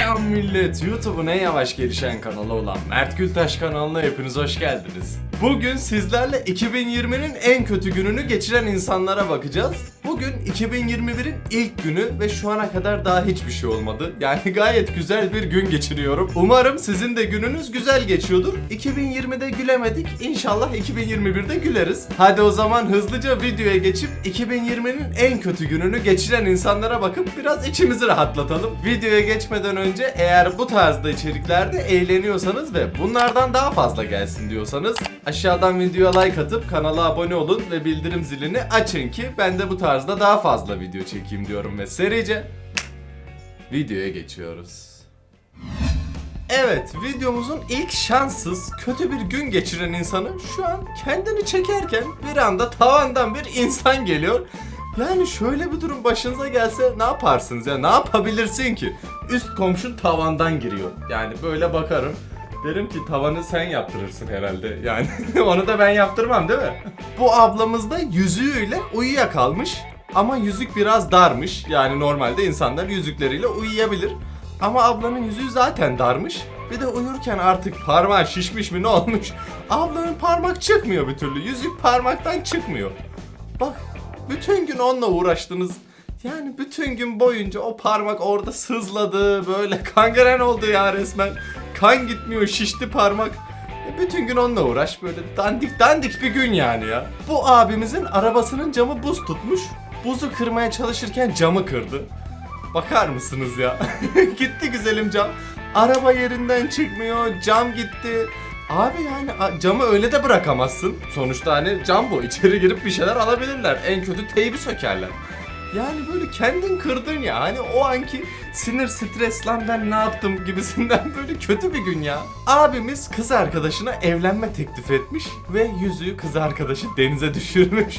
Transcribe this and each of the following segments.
Selam millet. YouTube'un en yavaş gelişen kanalı olan Mert Gültaş kanalına hepiniz hoş geldiniz. Bugün sizlerle 2020'nin en kötü gününü geçiren insanlara bakacağız. Bugün 2021'in ilk günü ve şu ana kadar daha hiçbir şey olmadı. Yani gayet güzel bir gün geçiriyorum. Umarım sizin de gününüz güzel geçiyordur. 2020'de gülemedik. İnşallah 2021'de güleriz. Hadi o zaman hızlıca videoya geçip 2020'nin en kötü gününü geçiren insanlara bakıp biraz içimizi rahatlatalım. Videoya geçmeden önce eğer bu tarzda içeriklerde eğleniyorsanız ve bunlardan daha fazla gelsin diyorsanız aşağıdan videoya like atıp kanala abone olun ve bildirim zilini açın ki ben de bu tarzda daha fazla video çekeyim diyorum ve serice videoya geçiyoruz. Evet, videomuzun ilk şanssız, kötü bir gün geçiren insanı şu an kendini çekerken bir anda tavandan bir insan geliyor. Yani şöyle bir durum başınıza gelse ne yaparsınız ya? Ne yapabilirsin ki? Üst komşun tavandan giriyor. Yani böyle bakarım. Derim ki tavanı sen yaptırırsın herhalde. Yani onu da ben yaptırmam değil mi? Bu ablamız da yüzüğüyle uyuyakalmış. Ama yüzük biraz darmış. Yani normalde insanlar yüzükleriyle uyuyabilir. Ama ablanın yüzüğü zaten darmış. Bir de uyurken artık parmağı şişmiş mi ne olmuş? Ablanın parmak çıkmıyor bir türlü. Yüzük parmaktan çıkmıyor. Bak bütün gün onunla uğraştınız. Yani bütün gün boyunca o parmak orada sızladı. Böyle kangren oldu ya resmen. Kan gitmiyor şişti parmak. E, Bütün gün onunla uğraş böyle dandik dandik bir gün yani ya. Bu abimizin arabasının camı buz tutmuş. Buzu kırmaya çalışırken camı kırdı. Bakar mısınız ya? gitti güzelim cam. Araba yerinden çıkmıyor. Cam gitti. Abi yani camı öyle de bırakamazsın. Sonuçta hani cam bu. İçeri girip bir şeyler alabilirler. En kötü teybi sökerler. Yani böyle kendin kırdın ya. Hani o anki sinir stres lan ben ne yaptım gibisinden böyle kötü bir gün ya. Abimiz kız arkadaşına evlenme teklif etmiş ve yüzüğü kız arkadaşı denize düşürmüş.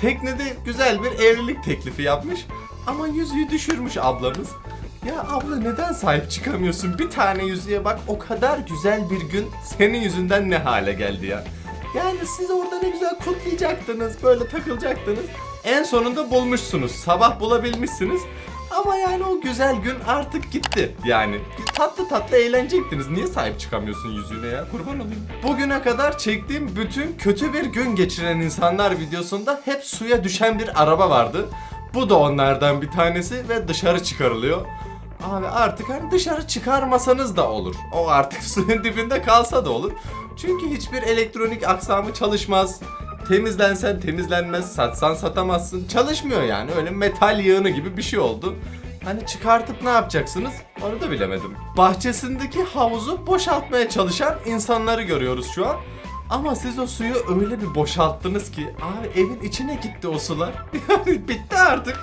Teknede güzel bir evlilik teklifi yapmış ama yüzüğü düşürmüş ablamız. Ya abla neden sahip çıkamıyorsun? Bir tane yüzüğe bak o kadar güzel bir gün senin yüzünden ne hale geldi ya. Yani siz orada ne güzel kutlayacaktınız, böyle takılacaktınız. En sonunda bulmuşsunuz, sabah bulabilmişsiniz. Ama yani o güzel gün artık gitti. Yani tatlı tatlı eğlenecektiniz. Niye sahip çıkamıyorsun yüzüğüne ya? Kurban olayım. Bugüne kadar çektiğim bütün kötü bir gün geçiren insanlar videosunda hep suya düşen bir araba vardı. Bu da onlardan bir tanesi ve dışarı çıkarılıyor. Abi artık hani dışarı çıkarmasanız da olur. O artık suyun dibinde kalsa da olur. Çünkü hiçbir elektronik aksamı çalışmaz. Temizlensen temizlenmez, satsan satamazsın. Çalışmıyor yani. Öyle metal yığını gibi bir şey oldu. Hani çıkartıp ne yapacaksınız? Onu da bilemedim. Bahçesindeki havuzu boşaltmaya çalışan insanları görüyoruz şu an. Ama siz o suyu öyle bir boşalttınız ki abi evin içine gitti o sular. Yani bitti artık.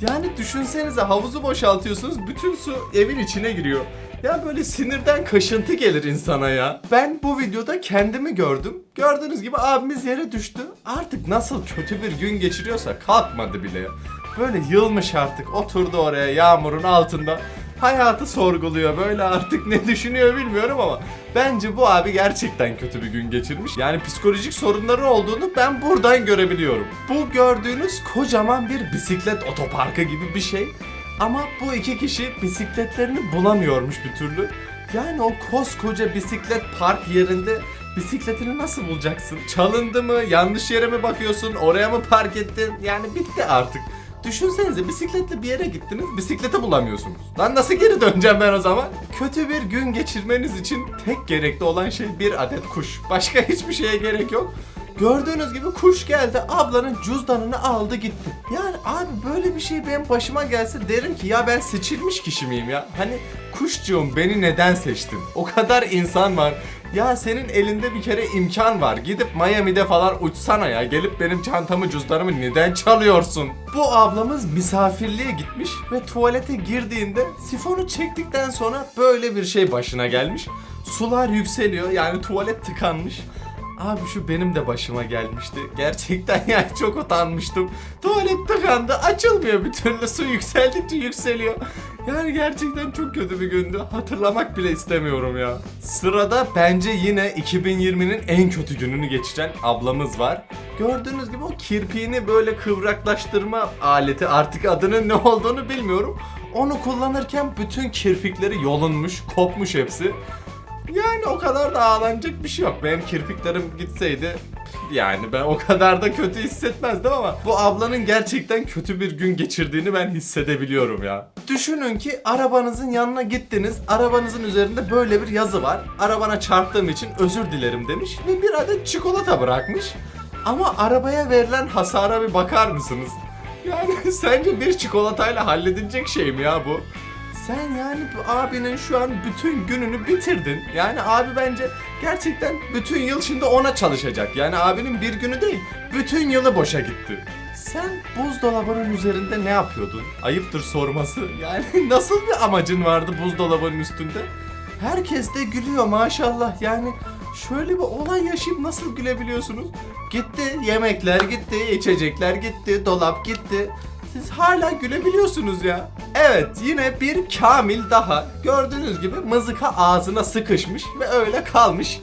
Yani düşünsenize havuzu boşaltıyorsunuz bütün su evin içine giriyor. Ya böyle sinirden kaşıntı gelir insana ya. Ben bu videoda kendimi gördüm. Gördüğünüz gibi abimiz yere düştü. Artık nasıl kötü bir gün geçiriyorsa kalkmadı bile. Böyle yılmış artık oturdu oraya yağmurun altında. Hayatı sorguluyor böyle artık ne düşünüyor bilmiyorum ama bence bu abi gerçekten kötü bir gün geçirmiş. Yani psikolojik sorunları olduğunu ben buradan görebiliyorum. Bu gördüğünüz kocaman bir bisiklet otoparkı gibi bir şey. Ama bu iki kişi bisikletlerini bulamıyormuş bir türlü. Yani o koskoca bisiklet park yerinde bisikletini nasıl bulacaksın? Çalındı mı? Yanlış yere mi bakıyorsun? Oraya mı park ettin? Yani bitti artık. Düşünsenize bisikletle bir yere gittiniz, bisikleti bulamıyorsunuz. Lan nasıl geri döneceğim ben o zaman? Kötü bir gün geçirmeniz için tek gerekli olan şey bir adet kuş. Başka hiçbir şeye gerek yok. Gördüğünüz gibi kuş geldi ablanın cüzdanını aldı gitti. Yani abi böyle bir şey benim başıma gelse derim ki ya ben seçilmiş kişi miyim ya? Hani kuşcuğum beni neden seçtin? O kadar insan var. Ya senin elinde bir kere imkan var. Gidip Miami'de falan uçsana ya. Gelip benim çantamı cüzdanımı neden çalıyorsun? Bu ablamız misafirliğe gitmiş ve tuvalete girdiğinde sifonu çektikten sonra böyle bir şey başına gelmiş. Sular yükseliyor yani tuvalet tıkanmış. Abi şu benim de başıma gelmişti. Gerçekten yani çok utanmıştım. Tuvalet tıkandı açılmıyor bir türlü su yükseldikçe yükseliyor. Yani gerçekten çok kötü bir gündü. Hatırlamak bile istemiyorum ya. Sırada bence yine 2020'nin en kötü gününü geçiren ablamız var. Gördüğünüz gibi o kirpiğini böyle kıvraklaştırma aleti artık adının ne olduğunu bilmiyorum. Onu kullanırken bütün kirpikleri yolunmuş, kopmuş hepsi. Yani o kadar da ağlanacak bir şey yok. Benim kirpiklerim gitseydi yani ben o kadar da kötü hissetmezdim ama bu ablanın gerçekten kötü bir gün geçirdiğini ben hissedebiliyorum ya. Düşünün ki arabanızın yanına gittiniz. Arabanızın üzerinde böyle bir yazı var. Arabana çarptığım için özür dilerim demiş ve bir adet çikolata bırakmış. Ama arabaya verilen hasara bir bakar mısınız? Yani sence bir çikolatayla halledilecek şey mi ya bu? Sen yani bu abinin şu an bütün gününü bitirdin. Yani abi bence gerçekten bütün yıl şimdi ona çalışacak. Yani abinin bir günü değil, bütün yılı boşa gitti. Sen buzdolabının üzerinde ne yapıyordun? Ayıptır sorması. Yani nasıl bir amacın vardı buzdolabının üstünde? Herkes de gülüyor maşallah. Yani şöyle bir olay yaşayıp nasıl gülebiliyorsunuz? Gitti, yemekler gitti, içecekler gitti, dolap gitti. Siz hala gülebiliyorsunuz ya. Evet yine bir Kamil daha. Gördüğünüz gibi mızıka ağzına sıkışmış ve öyle kalmış.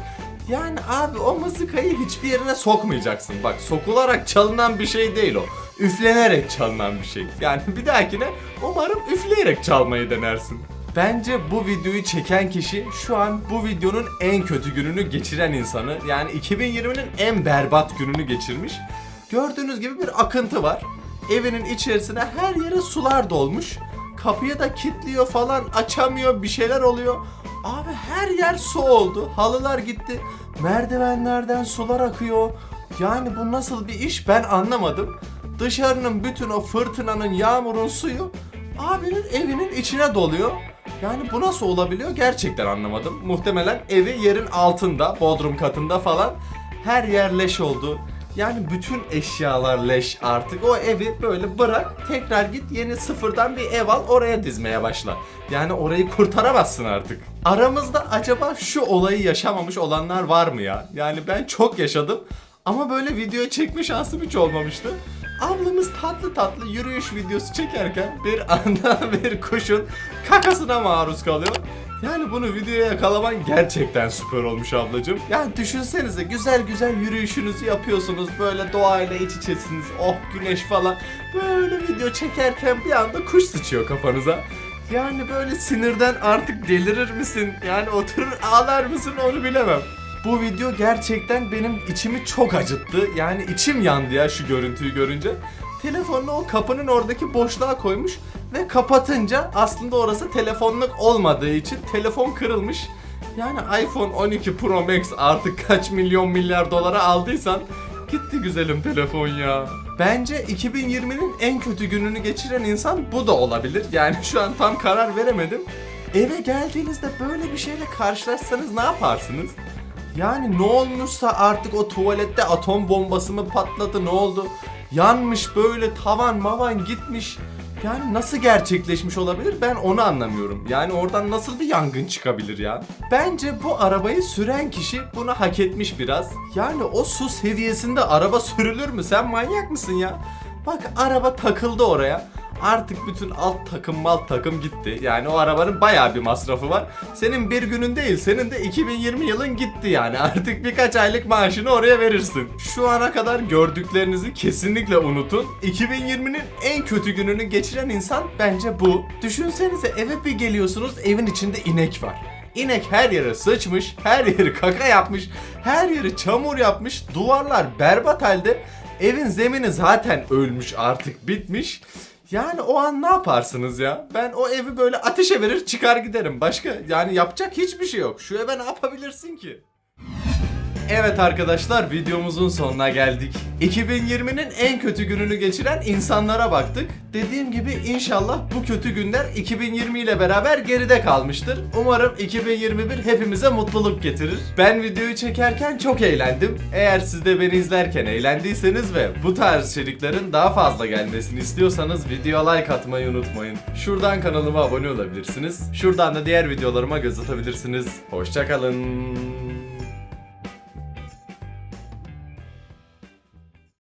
Yani abi o mızıkayı hiçbir yerine sokmayacaksın. Bak sokularak çalınan bir şey değil o. Üflenerek çalınan bir şey. Yani bir dahakine umarım üfleyerek çalmayı denersin. Bence bu videoyu çeken kişi şu an bu videonun en kötü gününü geçiren insanı. Yani 2020'nin en berbat gününü geçirmiş. Gördüğünüz gibi bir akıntı var. Evinin içerisine her yere sular dolmuş. Kapıyı da kilitliyor falan açamıyor bir şeyler oluyor. Abi her yer su oldu. Halılar gitti. Merdivenlerden sular akıyor. Yani bu nasıl bir iş ben anlamadım. Dışarının bütün o fırtınanın, yağmurun suyu abinin evinin içine doluyor. Yani bu nasıl olabiliyor gerçekten anlamadım. Muhtemelen evi yerin altında, bodrum katında falan her yer leş oldu. Yani bütün eşyalar leş artık. O evi böyle bırak, tekrar git yeni sıfırdan bir ev al, oraya dizmeye başla. Yani orayı kurtaramazsın artık. Aramızda acaba şu olayı yaşamamış olanlar var mı ya? Yani ben çok yaşadım ama böyle video çekme şansım hiç olmamıştı. Ablamız tatlı tatlı yürüyüş videosu çekerken bir anda bir kuşun kakasına maruz kalıyor. Yani bunu videoya yakalaman gerçekten süper olmuş ablacığım. Yani düşünsenize güzel güzel yürüyüşünüzü yapıyorsunuz. Böyle doğayla iç içesiniz. Oh güneş falan. Böyle video çekerken bir anda kuş sıçıyor kafanıza. Yani böyle sinirden artık delirir misin? Yani oturur ağlar mısın onu bilemem. Bu video gerçekten benim içimi çok acıttı. Yani içim yandı ya şu görüntüyü görünce. Telefonunu o kapının oradaki boşluğa koymuş ve kapatınca aslında orası telefonluk olmadığı için telefon kırılmış. Yani iPhone 12 Pro Max artık kaç milyon milyar dolara aldıysan gitti güzelim telefon ya. Bence 2020'nin en kötü gününü geçiren insan bu da olabilir. Yani şu an tam karar veremedim. Eve geldiğinizde böyle bir şeyle karşılaşsanız ne yaparsınız? Yani ne olmuşsa artık o tuvalette atom bombası mı patladı ne oldu? Yanmış böyle tavan mavan gitmiş. Yani nasıl gerçekleşmiş olabilir ben onu anlamıyorum. Yani oradan nasıl bir yangın çıkabilir ya? Bence bu arabayı süren kişi bunu hak etmiş biraz. Yani o su seviyesinde araba sürülür mü? Sen manyak mısın ya? Bak araba takıldı oraya. Artık bütün alt takım malt takım gitti. Yani o arabanın bayağı bir masrafı var. Senin bir günün değil, senin de 2020 yılın gitti yani. Artık birkaç aylık maaşını oraya verirsin. Şu ana kadar gördüklerinizi kesinlikle unutun. 2020'nin en kötü gününü geçiren insan bence bu. Düşünsenize eve bir geliyorsunuz, evin içinde inek var. İnek her yere sıçmış, her yeri kaka yapmış, her yeri çamur yapmış, duvarlar berbat halde. Evin zemini zaten ölmüş artık bitmiş. Yani o an ne yaparsınız ya? Ben o evi böyle ateşe verir çıkar giderim. Başka yani yapacak hiçbir şey yok. Şu eve ne yapabilirsin ki? Evet arkadaşlar videomuzun sonuna geldik. 2020'nin en kötü gününü geçiren insanlara baktık. Dediğim gibi inşallah bu kötü günler 2020 ile beraber geride kalmıştır. Umarım 2021 hepimize mutluluk getirir. Ben videoyu çekerken çok eğlendim. Eğer siz de beni izlerken eğlendiyseniz ve bu tarz içeriklerin daha fazla gelmesini istiyorsanız videoya like atmayı unutmayın. Şuradan kanalıma abone olabilirsiniz. Şuradan da diğer videolarıma göz atabilirsiniz. Hoşçakalın.